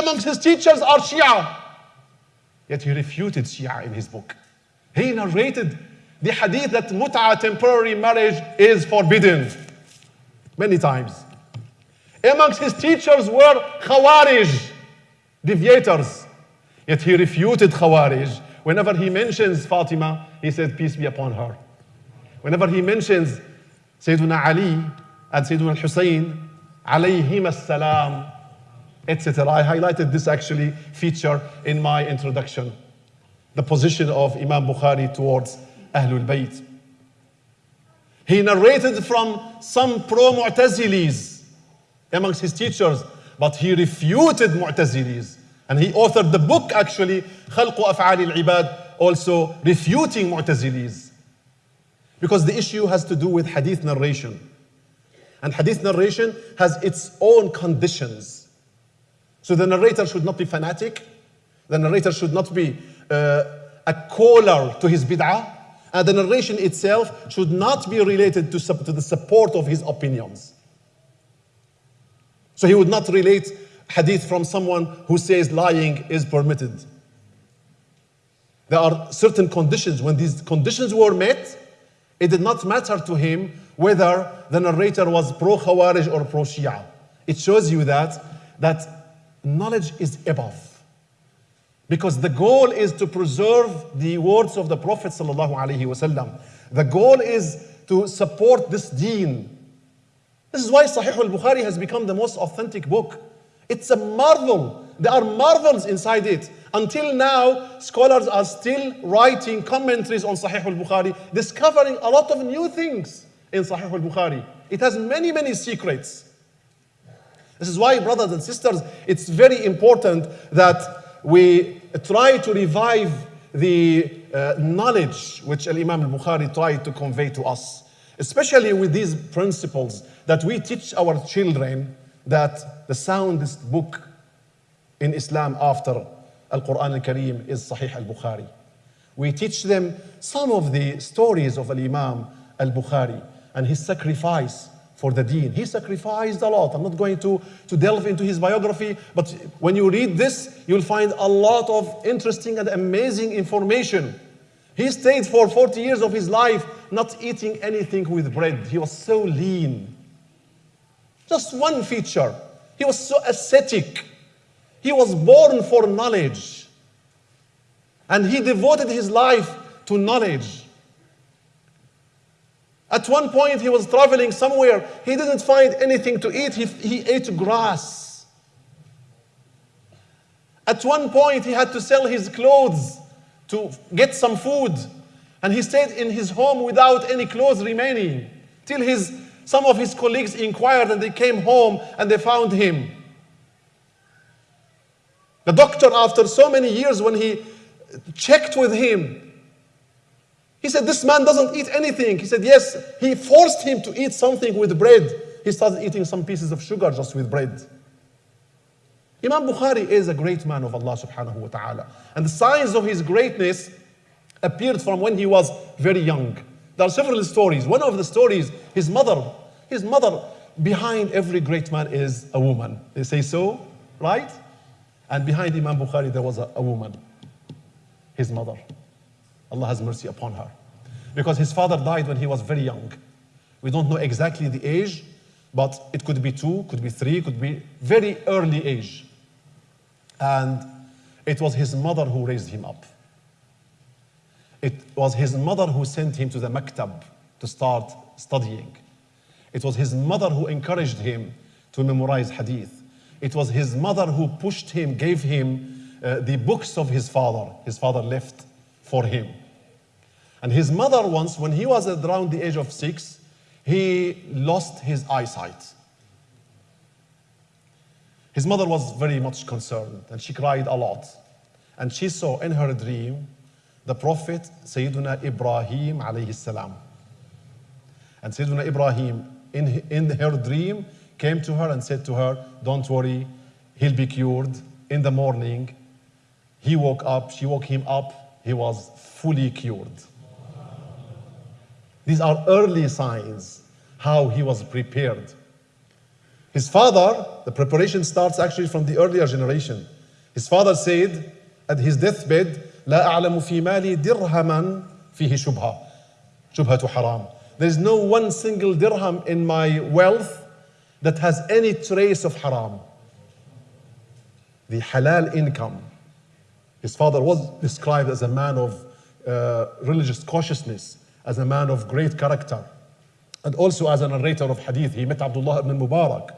amongst his teachers are Shia. Yet he refuted Shia in his book. He narrated the hadith that mut'a temporary marriage is forbidden many times. Amongst his teachers were Khawarij, deviators. Yet he refuted Khawarij. Whenever he mentions Fatima, he said, Peace be upon her. Whenever he mentions Sayyidina Ali and Sayyidina Hussein, alayhim as-salam, etc. I highlighted this actually feature in my introduction, the position of Imam Bukhari towards Ahlul Bayt. He narrated from some pro-Mu'tazilis amongst his teachers, but he refuted Mu'tazilis. And he authored the book actually, Khalqu Af'ali al-Ibad, also refuting Mu'tazilis. Because the issue has to do with hadith narration. And hadith narration has its own conditions. So the narrator should not be fanatic. The narrator should not be uh, a caller to his bid'ah. And the narration itself should not be related to, to the support of his opinions. So he would not relate hadith from someone who says lying is permitted. There are certain conditions. When these conditions were met, it did not matter to him whether the narrator was pro Khawarij or pro Shia. It shows you that, that knowledge is above. Because the goal is to preserve the words of the Prophet wasallam. The goal is to support this deen. This is why Sahih al-Bukhari has become the most authentic book. It's a marvel. There are marvels inside it. Until now, scholars are still writing commentaries on Sahih al-Bukhari, discovering a lot of new things in Sahih al-Bukhari. It has many, many secrets. This is why, brothers and sisters, it's very important that we try to revive the uh, knowledge which Imam al-Bukhari tried to convey to us, especially with these principles that we teach our children that the soundest book in Islam after Al-Quran al-Kareem is Sahih al-Bukhari. We teach them some of the stories of Al-Imam al-Bukhari and his sacrifice for the deen. He sacrificed a lot. I'm not going to, to delve into his biography, but when you read this, you'll find a lot of interesting and amazing information. He stayed for 40 years of his life not eating anything with bread. He was so lean. Just one feature. He was so ascetic. He was born for knowledge. And he devoted his life to knowledge. At one point, he was traveling somewhere. He didn't find anything to eat. He, he ate grass. At one point, he had to sell his clothes to get some food. And he stayed in his home without any clothes remaining till his, some of his colleagues inquired and they came home and they found him. The doctor, after so many years, when he checked with him, he said, This man doesn't eat anything. He said, Yes, he forced him to eat something with bread. He started eating some pieces of sugar just with bread. Imam Bukhari is a great man of Allah subhanahu wa ta'ala. And the signs of his greatness appeared from when he was very young. There are several stories. One of the stories, his mother, his mother, behind every great man is a woman. They say so, right? And behind Imam Bukhari, there was a, a woman, his mother. Allah has mercy upon her. Because his father died when he was very young. We don't know exactly the age, but it could be two, could be three, could be very early age. And it was his mother who raised him up. It was his mother who sent him to the maktab to start studying. It was his mother who encouraged him to memorize hadith. It was his mother who pushed him, gave him uh, the books of his father. His father left for him. And his mother once, when he was around the age of six, he lost his eyesight. His mother was very much concerned and she cried a lot. And she saw in her dream the Prophet Sayyidina Ibrahim alayhi salam. And Sayyidina Ibrahim in, in her dream came to her and said to her, Don't worry, he'll be cured. In the morning, he woke up, she woke him up, he was fully cured. These are early signs how he was prepared. His father, the preparation starts actually from the earlier generation. His father said at his deathbed, لا أعلم في مالي درهما فيه شبهة شبهة حرام. There is no one single dirham in my wealth that has any trace of haram. The halal income. His father was described as a man of uh, religious cautiousness, as a man of great character, and also as a narrator of hadith. He met Abdullah ibn Mubarak.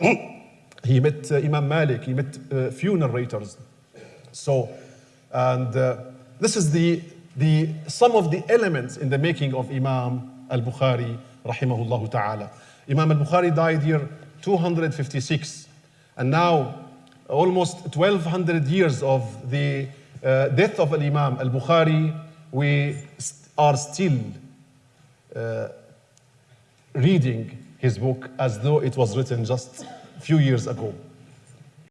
he met uh, Imam Malik. He met uh, few narrators. So, and uh, this is the, the, some of the elements in the making of Imam al-Bukhari, rahimahullah ta'ala. Imam al-Bukhari died here 256. And now, almost 1200 years of the uh, death of al-Imam al-Bukhari, we are still uh, reading his book as though it was written just a few years ago.